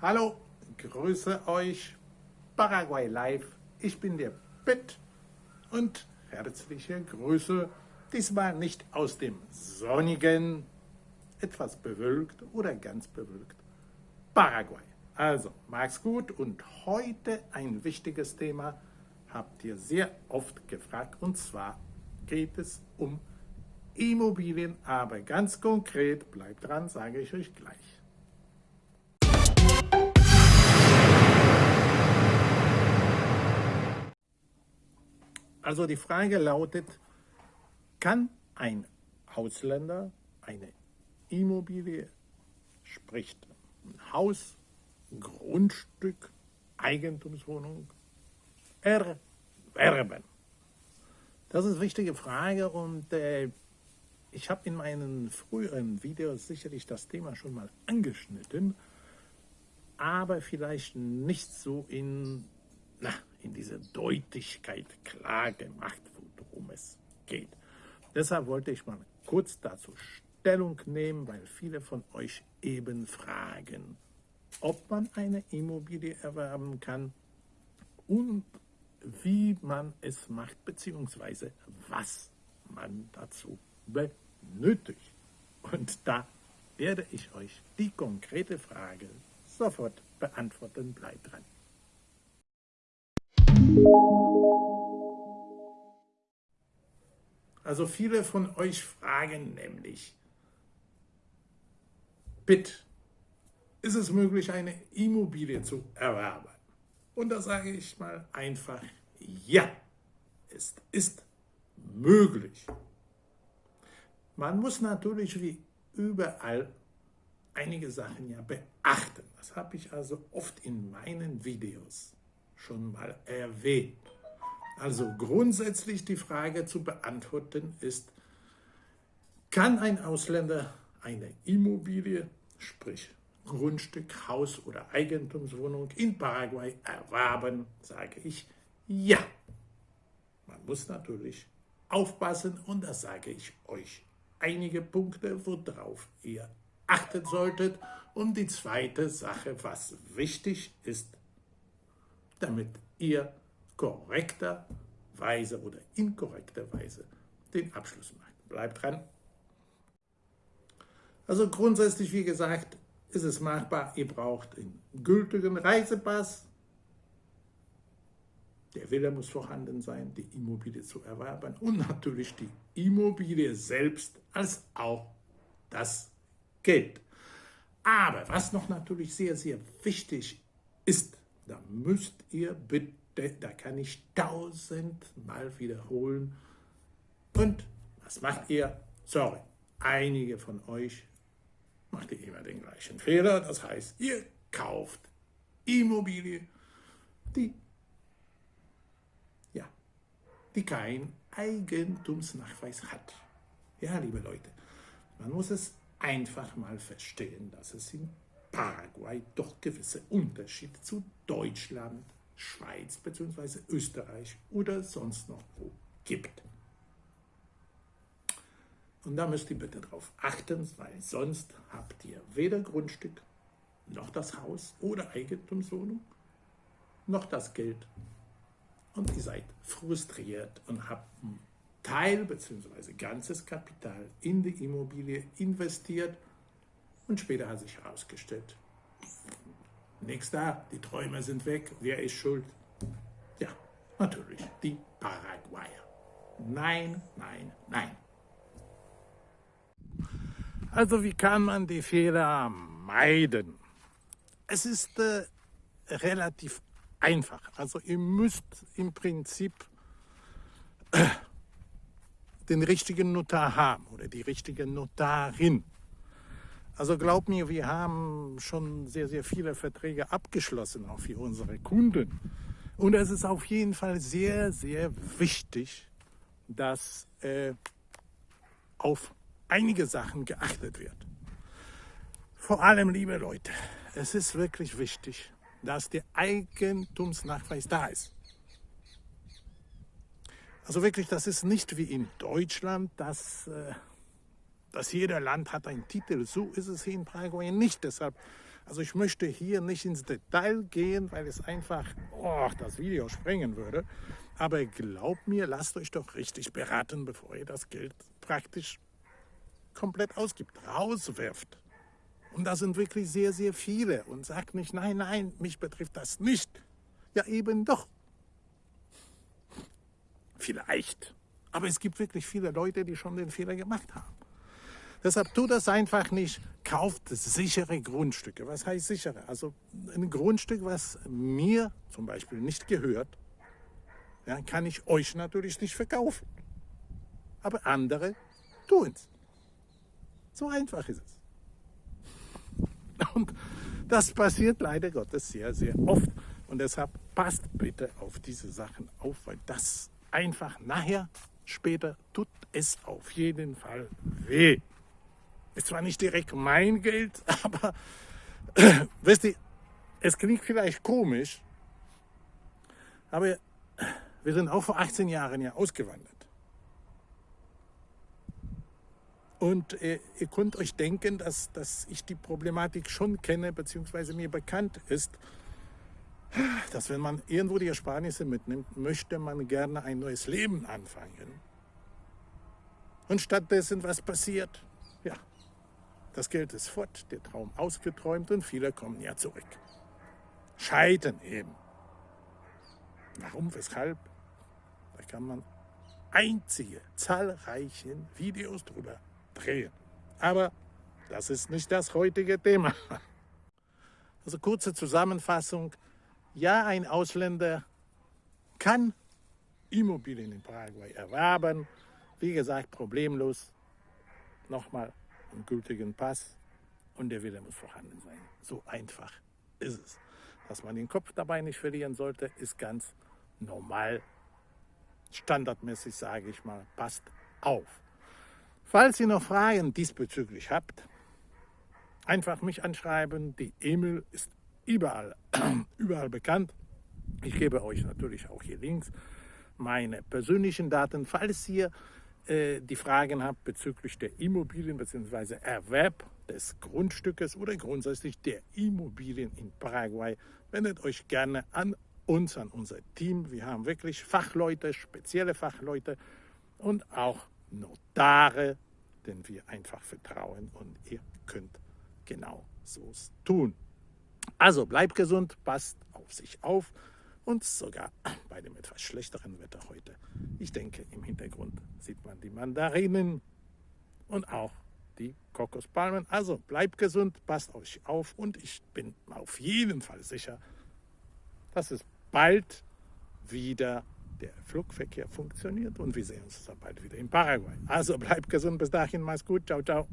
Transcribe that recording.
Hallo, grüße euch, Paraguay Live. Ich bin der Pitt und herzliche Grüße, diesmal nicht aus dem sonnigen, etwas bewölkt oder ganz bewölkt Paraguay. Also, mag's gut und heute ein wichtiges Thema, habt ihr sehr oft gefragt, und zwar geht es um Immobilien, aber ganz konkret, bleibt dran, sage ich euch gleich. Also die Frage lautet, kann ein Ausländer eine Immobilie, sprich ein Haus, Grundstück, Eigentumswohnung erwerben? Das ist eine wichtige Frage und äh, ich habe in meinen früheren Videos sicherlich das Thema schon mal angeschnitten, aber vielleicht nicht so in, na, in dieser Deutlichkeit klar gemacht, worum es geht. Deshalb wollte ich mal kurz dazu Stellung nehmen, weil viele von euch eben fragen, ob man eine Immobilie erwerben kann und wie man es macht, beziehungsweise was man dazu benötigt. Und da werde ich euch die konkrete Frage sofort beantworten. Bleibt dran. Also viele von euch fragen nämlich, bitte, ist es möglich, eine Immobilie zu erwerben? Und da sage ich mal einfach, ja, es ist möglich. Man muss natürlich wie überall einige Sachen ja beachten. Das habe ich also oft in meinen Videos schon mal erwähnt. Also grundsätzlich die Frage zu beantworten ist, kann ein Ausländer eine Immobilie, sprich Grundstück, Haus oder Eigentumswohnung in Paraguay erwerben, sage ich ja. Man muss natürlich aufpassen und das sage ich euch. Einige Punkte, worauf ihr achten solltet. Und die zweite Sache, was wichtig ist, damit ihr korrekterweise oder inkorrekterweise den Abschluss macht. Bleibt dran. Also grundsätzlich, wie gesagt, ist es machbar. Ihr braucht einen gültigen Reisepass. Der Wille muss vorhanden sein, die Immobilie zu erwerben und natürlich die Immobilie selbst als auch das Geld. Aber was noch natürlich sehr, sehr wichtig ist, da müsst ihr bitte, da kann ich tausendmal wiederholen. Und was macht ihr? Sorry, einige von euch macht ihr immer den gleichen Fehler. Das heißt, ihr kauft Immobilie, die, ja, die keinen Eigentumsnachweis hat. Ja, liebe Leute, man muss es einfach mal verstehen, dass es in Paraguay doch gewisse Unterschiede zu Deutschland, Schweiz bzw. Österreich oder sonst noch wo gibt. Und da müsst ihr bitte darauf achten, weil sonst habt ihr weder Grundstück, noch das Haus oder Eigentumswohnung, noch das Geld. Und ihr seid frustriert und habt einen Teil bzw. ganzes Kapital in die Immobilie investiert und später hat sich herausgestellt, nichts da, die Träume sind weg, wer ist schuld? Ja, natürlich die Paraguayer. Nein, nein, nein. Also wie kann man die Fehler meiden? Es ist äh, relativ einfach. Also ihr müsst im Prinzip äh, den richtigen Notar haben oder die richtige Notarin. Also glaubt mir, wir haben schon sehr, sehr viele Verträge abgeschlossen, auch für unsere Kunden. Und es ist auf jeden Fall sehr, sehr wichtig, dass äh, auf einige Sachen geachtet wird. Vor allem, liebe Leute, es ist wirklich wichtig, dass der Eigentumsnachweis da ist. Also wirklich, das ist nicht wie in Deutschland, dass, äh, dass jeder Land hat einen Titel. So ist es hier in Paraguay nicht. Deshalb Also ich möchte hier nicht ins Detail gehen, weil es einfach oh, das Video sprengen würde. Aber glaubt mir, lasst euch doch richtig beraten, bevor ihr das Geld praktisch komplett ausgibt, rauswirft. Und da sind wirklich sehr, sehr viele. Und sagt nicht, nein, nein, mich betrifft das nicht. Ja, eben doch. Vielleicht. Aber es gibt wirklich viele Leute, die schon den Fehler gemacht haben. Deshalb tut das einfach nicht. Kauft sichere Grundstücke. Was heißt sichere? Also ein Grundstück, was mir zum Beispiel nicht gehört, ja, kann ich euch natürlich nicht verkaufen. Aber andere tun es. So einfach ist es. Und das passiert leider Gottes sehr, sehr oft. Und deshalb passt bitte auf diese Sachen auf, weil das einfach nachher, später, tut es auf jeden Fall weh. Ist zwar nicht direkt mein Geld, aber wisst ihr, es klingt vielleicht komisch, aber wir sind auch vor 18 Jahren ja ausgewandert. Und äh, ihr könnt euch denken, dass, dass ich die Problematik schon kenne, beziehungsweise mir bekannt ist, dass wenn man irgendwo die Ersparnisse mitnimmt, möchte man gerne ein neues Leben anfangen. Und stattdessen, was passiert? Das Geld ist fort, der Traum ausgeträumt und viele kommen ja zurück. Scheitern eben. Warum, weshalb? Da kann man einzige, zahlreiche Videos drüber drehen. Aber das ist nicht das heutige Thema. Also kurze Zusammenfassung. Ja, ein Ausländer kann Immobilien in Paraguay erwerben. Wie gesagt, problemlos. Nochmal einen gültigen Pass und der Wille muss vorhanden sein. So einfach ist es. Dass man den Kopf dabei nicht verlieren sollte, ist ganz normal. Standardmäßig sage ich mal, passt auf. Falls ihr noch Fragen diesbezüglich habt, einfach mich anschreiben. Die E-Mail ist überall, überall bekannt. Ich gebe euch natürlich auch hier links meine persönlichen Daten. Falls ihr äh, die Fragen habt bezüglich der Immobilien bzw. Erwerb des Grundstückes oder grundsätzlich der Immobilien in Paraguay, wendet euch gerne an uns, an unser Team. Wir haben wirklich Fachleute, spezielle Fachleute und auch Notare, denen wir einfach vertrauen und ihr könnt genau so tun. Also bleibt gesund, passt auf sich auf und sogar bei dem etwas schlechteren Wetter heute. Ich denke, im Hintergrund sieht man die Mandarinen und auch die Kokospalmen. Also bleibt gesund, passt euch auf und ich bin auf jeden Fall sicher, dass es bald wieder der Flugverkehr funktioniert und wir sehen uns dann bald wieder in Paraguay. Also bleibt gesund, bis dahin, mach's gut, ciao, ciao.